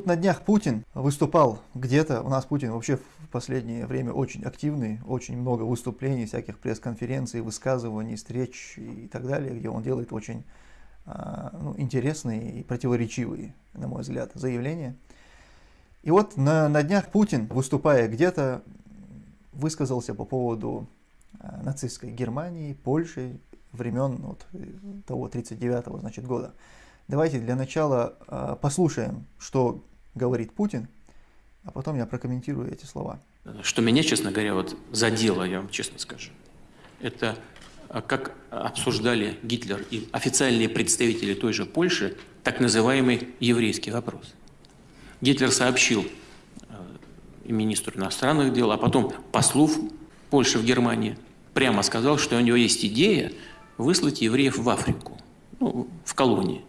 тут на днях Путин выступал где-то, у нас Путин вообще в последнее время очень активный, очень много выступлений, всяких пресс-конференций, высказываний, встреч и так далее, где он делает очень а, ну, интересные и противоречивые, на мой взгляд, заявления. И вот на, на днях Путин, выступая где-то, высказался по поводу а, нацистской Германии, Польши, времен вот, того 39-го значит, года. Давайте для начала э, послушаем, что говорит Путин, а потом я прокомментирую эти слова. Что меня, честно говоря, вот задело, я вам честно скажу, это а, как обсуждали Гитлер и официальные представители той же Польши так называемый еврейский вопрос. Гитлер сообщил э, и министру иностранных дел, а потом послов Польши в Германии, прямо сказал, что у него есть идея выслать евреев в Африку, ну, в колонии.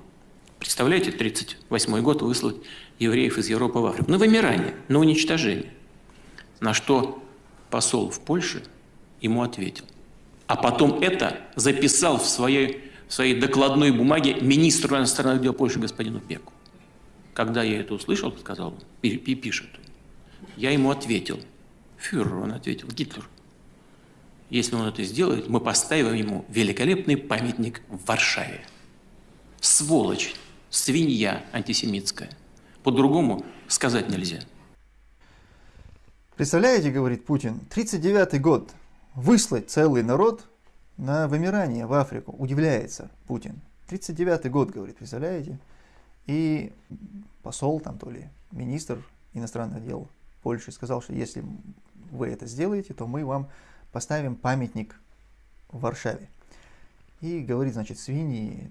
Представляете, 1938 год выслать евреев из Европы в Африку. На вымирание, на уничтожение. На что посол в Польше ему ответил. А потом это записал в своей, в своей докладной бумаге министру иностранных дел Польши господину Пеку. Когда я это услышал, сказал он, пишет, я ему ответил, фюрер, он ответил, Гитлер, если он это сделает, мы поставим ему великолепный памятник в Варшаве. Сволочь, свинья антисемитская. По-другому сказать нельзя. Представляете, говорит Путин, 39 год, выслать целый народ на вымирание в Африку. Удивляется Путин. 39 год, говорит, представляете? И посол там то ли, министр иностранных дел Польши сказал, что если вы это сделаете, то мы вам поставим памятник в Варшаве. И говорит, значит, свиньи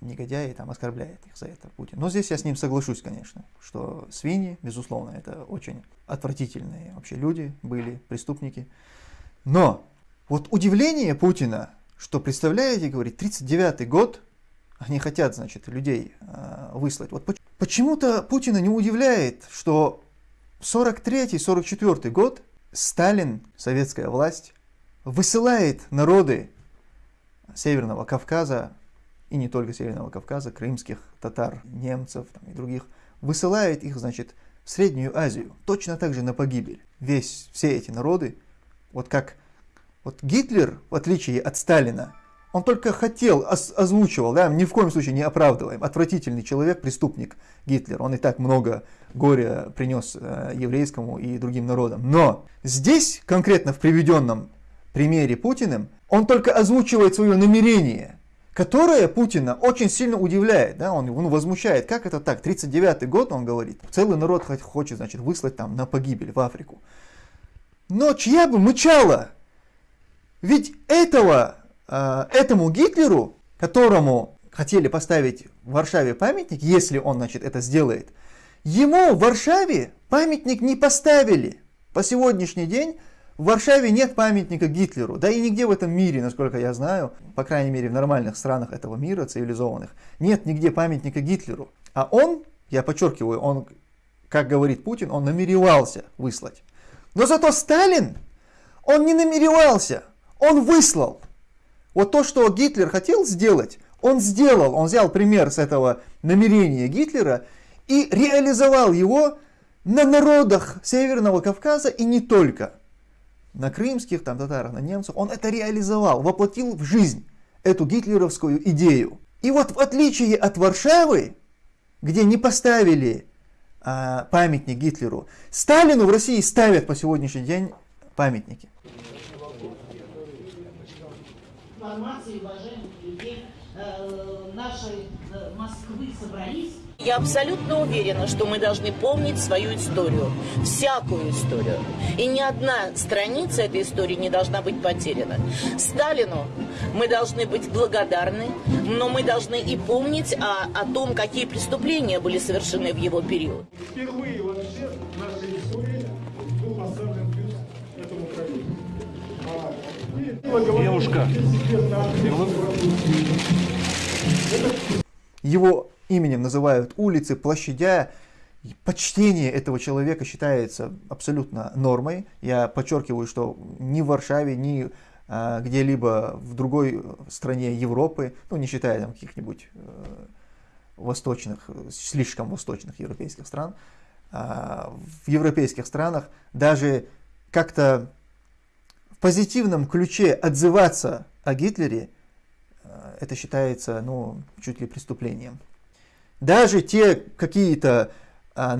негодяи там оскорбляет их за это Путин. Но здесь я с ним соглашусь, конечно, что свиньи, безусловно, это очень отвратительные вообще люди были, преступники. Но вот удивление Путина, что, представляете, говорит, 39-й год, они хотят, значит, людей э, выслать. Вот почему-то Путина не удивляет, что 43-44 год Сталин, советская власть, высылает народы Северного Кавказа и не только Северного Кавказа, крымских татар, немцев там, и других, высылает их, значит, в Среднюю Азию, точно так же на погибель. Весь, все эти народы, вот как вот Гитлер, в отличие от Сталина, он только хотел, озвучивал, да, ни в коем случае не оправдываем. Отвратительный человек, преступник Гитлер. Он и так много горя принес э, еврейскому и другим народам. Но здесь, конкретно в приведенном примере Путиным, он только озвучивает свое намерение которая Путина очень сильно удивляет, да, он, он возмущает, как это так, 39-й год, он говорит, целый народ хочет, значит, выслать там на погибель в Африку. Но чья бы мычала? Ведь этого, э, этому Гитлеру, которому хотели поставить в Варшаве памятник, если он, значит, это сделает, ему в Варшаве памятник не поставили. По сегодняшний день в Варшаве нет памятника Гитлеру, да и нигде в этом мире, насколько я знаю, по крайней мере в нормальных странах этого мира, цивилизованных, нет нигде памятника Гитлеру. А он, я подчеркиваю, он, как говорит Путин, он намеревался выслать. Но зато Сталин, он не намеревался, он выслал. Вот то, что Гитлер хотел сделать, он сделал, он взял пример с этого намерения Гитлера и реализовал его на народах Северного Кавказа и не только на крымских там, татарах, на немцев, он это реализовал, воплотил в жизнь эту гитлеровскую идею. И вот в отличие от Варшавы, где не поставили а, памятник Гитлеру, Сталину в России ставят по сегодняшний день памятники. Информации, уважаемых людей, нашей э, Москвы собрались я абсолютно уверена, что мы должны помнить свою историю, всякую историю. И ни одна страница этой истории не должна быть потеряна. Сталину мы должны быть благодарны, но мы должны и помнить о, о том, какие преступления были совершены в его период. Впервые Девушка. Его именем называют улицы, площадя. Почтение этого человека считается абсолютно нормой. Я подчеркиваю, что ни в Варшаве, ни а, где-либо в другой стране Европы, ну не считая там каких-нибудь э, восточных, слишком восточных европейских стран, а, в европейских странах даже как-то в позитивном ключе отзываться о Гитлере, а, это считается ну, чуть ли преступлением. Даже те какие-то а,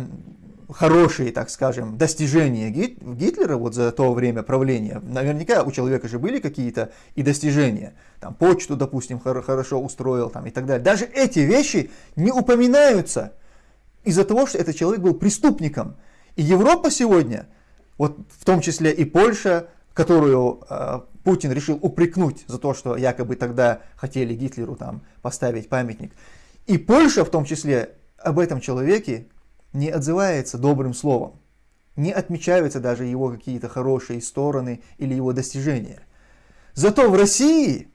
хорошие, так скажем, достижения Гитлера вот за то время правления, наверняка у человека же были какие-то и достижения, там почту, допустим, хорошо устроил там, и так далее. Даже эти вещи не упоминаются из-за того, что этот человек был преступником. И Европа сегодня, вот в том числе и Польша, которую э, Путин решил упрекнуть за то, что якобы тогда хотели Гитлеру там поставить памятник, и Польша в том числе об этом человеке не отзывается добрым словом, не отмечаются даже его какие-то хорошие стороны или его достижения. Зато в России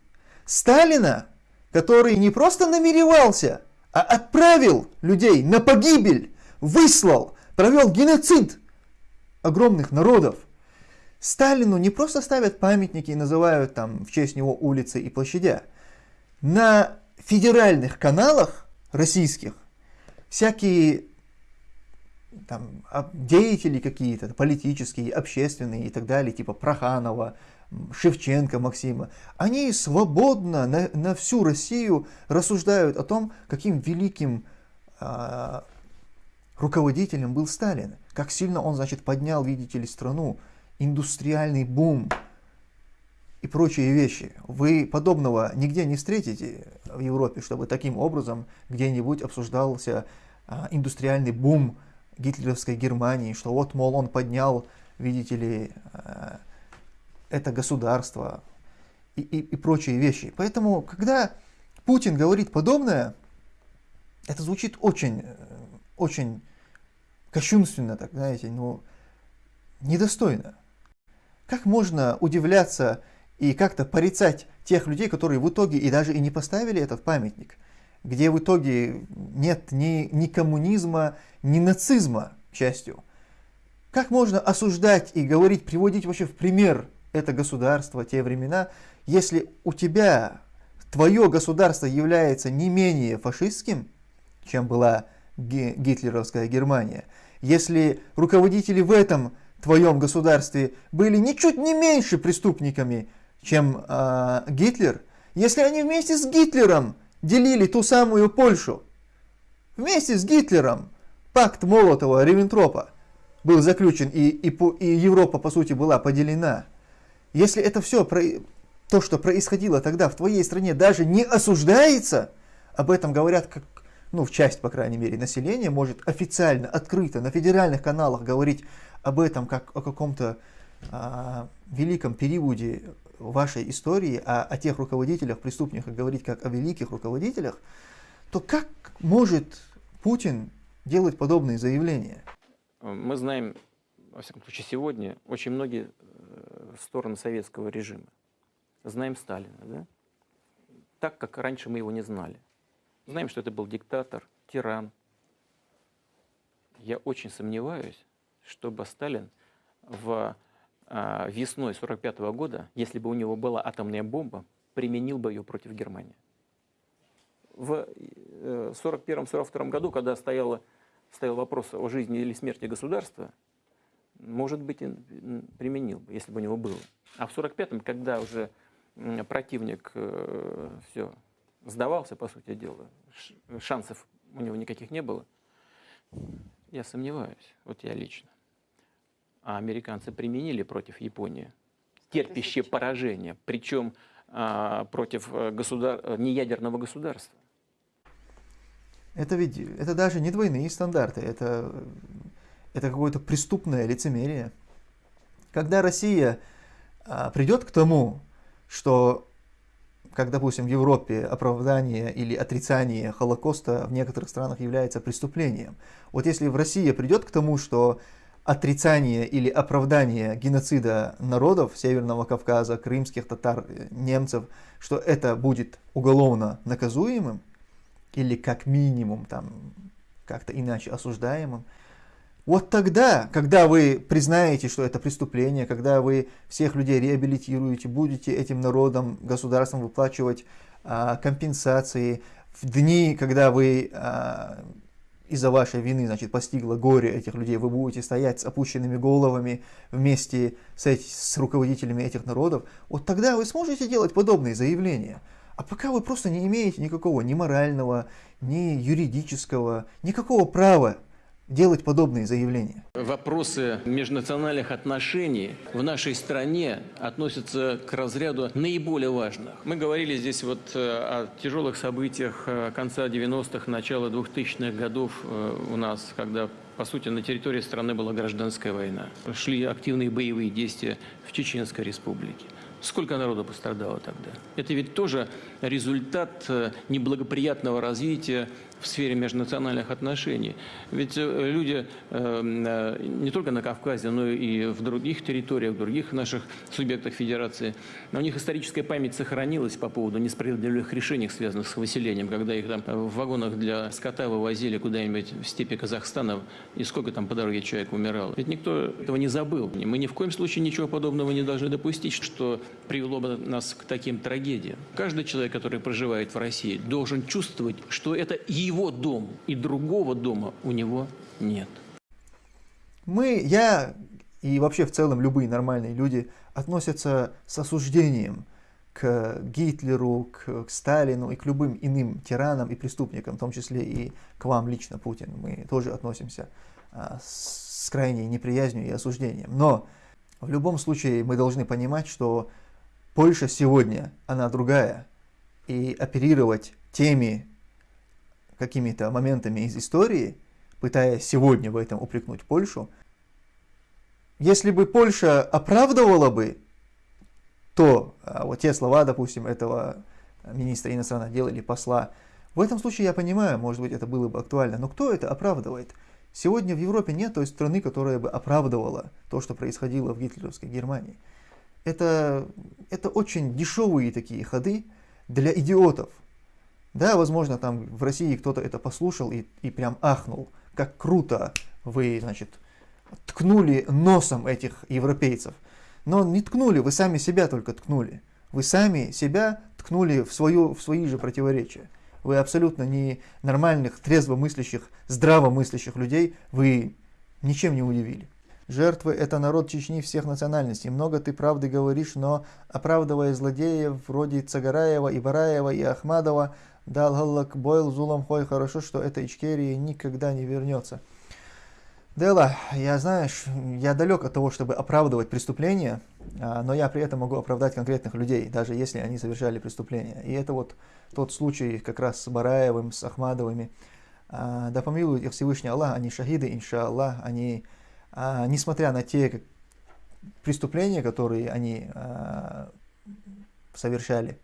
Сталина, который не просто намеревался, а отправил людей на погибель, выслал, провел геноцид огромных народов. Сталину не просто ставят памятники и называют там в честь него улицы и площадя. На федеральных каналах российских всякие там, деятели какие-то, политические, общественные и так далее, типа Проханова, Шевченко Максима, они свободно на, на всю Россию рассуждают о том, каким великим э, руководителем был Сталин, как сильно он, значит, поднял, видите ли, страну, индустриальный бум и прочие вещи. Вы подобного нигде не встретите в Европе, чтобы таким образом где-нибудь обсуждался э, индустриальный бум гитлеровской Германии, что вот, мол, он поднял, видите ли, э, это государство и, и, и прочие вещи. Поэтому, когда Путин говорит подобное, это звучит очень, очень кощунственно, так знаете, ну, недостойно. Как можно удивляться и как-то порицать тех людей, которые в итоге и даже и не поставили этот памятник, где в итоге нет ни, ни коммунизма, ни нацизма, к счастью. Как можно осуждать и говорить, приводить вообще в пример это государство, те времена, если у тебя твое государство является не менее фашистским, чем была гитлеровская Германия, если руководители в этом твоем государстве были ничуть не меньше преступниками, чем э, Гитлер, если они вместе с Гитлером делили ту самую Польшу, вместе с Гитлером пакт Молотова-Риббентропа был заключен и, и, и Европа по сути была поделена, если это все, то, что происходило тогда в твоей стране, даже не осуждается, об этом говорят как, ну, в часть, по крайней мере, населения может официально, открыто, на федеральных каналах говорить об этом как о каком-то а, великом периоде вашей истории, а о тех руководителях, преступниках говорить как о великих руководителях, то как может Путин делать подобные заявления? Мы знаем, во всяком случае, сегодня очень многие стороны советского режима. Знаем Сталина, да? Так, как раньше мы его не знали. Знаем, что это был диктатор, тиран. Я очень сомневаюсь, чтобы Сталин в а, весной 45 -го года, если бы у него была атомная бомба, применил бы ее против Германии. В 41-42 э, году, когда стояло, стоял вопрос о жизни или смерти государства, может быть, применил бы, если бы у него было. А в 45-м, когда уже противник э, все сдавался, по сути дела, шансов у него никаких не было, я сомневаюсь, вот я лично. А американцы применили против Японии терпящее поражение, причем а, против э, государ... Э, неядерного государства. Это ведь, это даже не двойные стандарты, это это какое-то преступное лицемерие. Когда Россия а, придет к тому, что, как, допустим, в Европе оправдание или отрицание Холокоста в некоторых странах является преступлением, вот если в России придет к тому, что отрицание или оправдание геноцида народов Северного Кавказа, крымских татар, немцев, что это будет уголовно наказуемым или как минимум там как-то иначе осуждаемым, вот тогда, когда вы признаете, что это преступление, когда вы всех людей реабилитируете, будете этим народом, государством выплачивать а, компенсации, в дни, когда вы а, из-за вашей вины, значит, постигло горе этих людей, вы будете стоять с опущенными головами вместе с, эти, с руководителями этих народов, вот тогда вы сможете делать подобные заявления. А пока вы просто не имеете никакого ни морального, ни юридического, никакого права делать подобные заявления. Вопросы межнациональных отношений в нашей стране относятся к разряду наиболее важных. Мы говорили здесь вот э, о тяжелых событиях э, конца 90-х, начала 2000-х годов э, у нас, когда по сути, на территории страны была гражданская война. Шли активные боевые действия в Чеченской республике. Сколько народу пострадало тогда? Это ведь тоже результат неблагоприятного развития в сфере межнациональных отношений. Ведь э, люди э, э, не только на Кавказе, но и в других территориях, в других наших субъектах федерации, у них историческая память сохранилась по поводу несправедливых решений, связанных с выселением, когда их там в вагонах для скота вывозили куда-нибудь в степи Казахстана, и сколько там по дороге человек умирал. Ведь никто этого не забыл. Мы ни в коем случае ничего подобного не должны допустить, что привело бы нас к таким трагедиям. Каждый человек, который проживает в России, должен чувствовать, что это его его дом, и другого дома у него нет. Мы, я и вообще в целом любые нормальные люди относятся с осуждением к Гитлеру, к, к Сталину и к любым иным тиранам и преступникам, в том числе и к вам лично, Путин. Мы тоже относимся а, с, крайней неприязнью и осуждением. Но в любом случае мы должны понимать, что Польша сегодня, она другая, и оперировать теми какими-то моментами из истории, пытаясь сегодня в этом упрекнуть Польшу, если бы Польша оправдывала бы то, а, вот те слова, допустим, этого министра иностранных дел или посла, в этом случае я понимаю, может быть, это было бы актуально, но кто это оправдывает? Сегодня в Европе нет той страны, которая бы оправдывала то, что происходило в гитлеровской Германии. Это, это очень дешевые такие ходы для идиотов, да, возможно, там в России кто-то это послушал и, и прям ахнул, как круто вы, значит, ткнули носом этих европейцев. Но не ткнули, вы сами себя только ткнули. Вы сами себя ткнули в, свою, в свои же противоречия. Вы абсолютно не нормальных, трезвомыслящих, здравомыслящих людей, вы ничем не удивили. Жертвы – это народ Чечни всех национальностей. Много ты правды говоришь, но оправдывая злодеев вроде Цагараева, Ибараева и Ахмадова, Дал Галлак Бойл Зулам Хой, хорошо, что эта Ичкерия никогда не вернется. Дела, я, знаешь, я далек от того, чтобы оправдывать преступления, а, но я при этом могу оправдать конкретных людей, даже если они совершали преступления. И это вот тот случай как раз с Бараевым, с Ахмадовыми. А, да помилует их Всевышний Аллах, они шахиды, иншаллах, они, а, несмотря на те преступления, которые они совершали,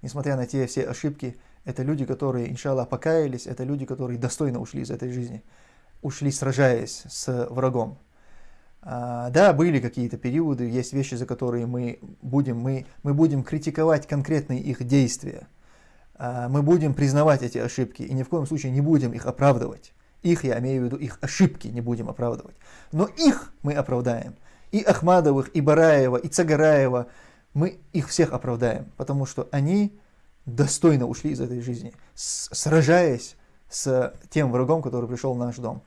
несмотря на те все ошибки, это люди, которые, иншаллах, покаялись, это люди, которые достойно ушли из этой жизни, ушли сражаясь с врагом. А, да, были какие-то периоды, есть вещи, за которые мы будем, мы, мы будем критиковать конкретные их действия. А, мы будем признавать эти ошибки и ни в коем случае не будем их оправдывать. Их, я имею в виду, их ошибки не будем оправдывать. Но их мы оправдаем. И Ахмадовых, и Бараева, и Цагараева, мы их всех оправдаем, потому что они достойно ушли из этой жизни, сражаясь с тем врагом, который пришел в наш дом.